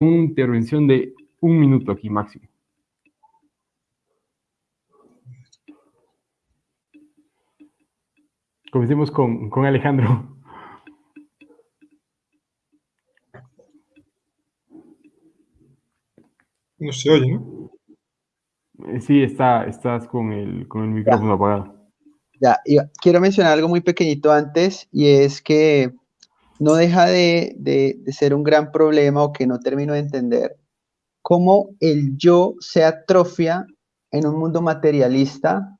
una intervención de un minuto aquí máximo. Comencemos con, con Alejandro. No se oye, ¿no? Eh, sí, está, estás con el, con el micrófono apagado. Ya, quiero mencionar algo muy pequeñito antes y es que no deja de, de, ser un gran problema o que no termino de entender cómo el yo se atrofia en un mundo materialista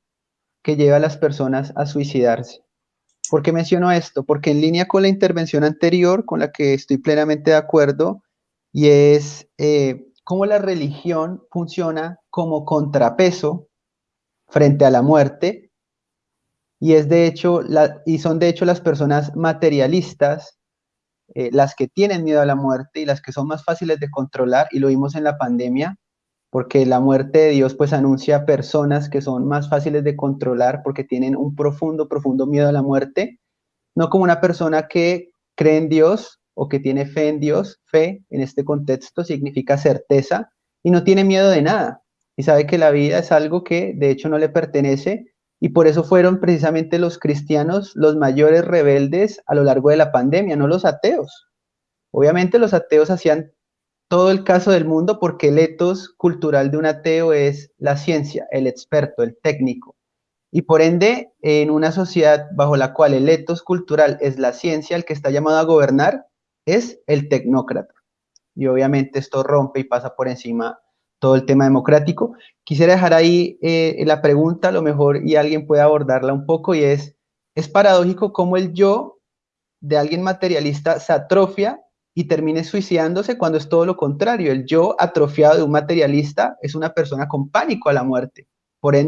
que lleva a las personas a suicidarse. ¿Por qué menciono esto? Porque en línea con la intervención anterior, con la que estoy plenamente de acuerdo, y es eh, cómo la religión funciona como contrapeso frente a la muerte, y es de hecho, la, y son de hecho las personas materialistas eh, las que tienen miedo a la muerte y las que son más fáciles de controlar, y lo vimos en la pandemia, porque la muerte de Dios pues anuncia personas que son más fáciles de controlar porque tienen un profundo, profundo miedo a la muerte, no como una persona que cree en Dios o que tiene fe en Dios, fe en este contexto significa certeza y no tiene miedo de nada. Y sabe que la vida es algo que de hecho no le pertenece y por eso fueron precisamente los cristianos los mayores rebeldes a lo largo de la pandemia, no los ateos. Obviamente los ateos hacían todo el caso del mundo porque el etos cultural de un ateo es la ciencia, el experto, el técnico. Y por ende, en una sociedad bajo la cual el etos cultural es la ciencia, el que está llamado a gobernar, es el tecnócrata. Y obviamente esto rompe y pasa por encima todo el tema democrático. Quisiera dejar ahí eh, la pregunta, a lo mejor, y alguien puede abordarla un poco, y es, es paradójico cómo el yo de alguien materialista se atrofia y termine suicidándose cuando es todo lo contrario. El yo atrofiado de un materialista es una persona con pánico a la muerte. Por ende,